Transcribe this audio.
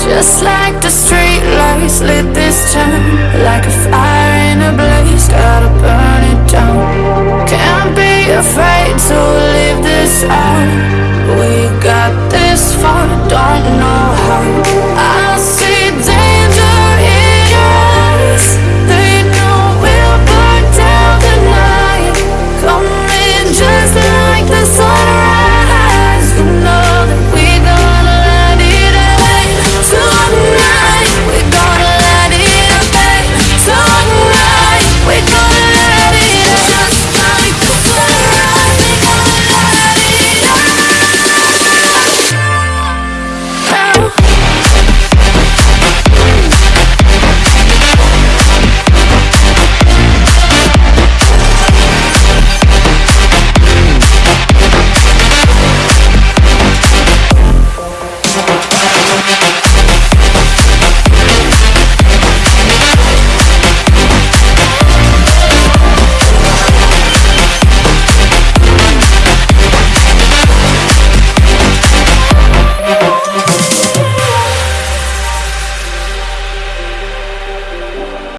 Just like the street lights lit this town Like a fire in a blaze,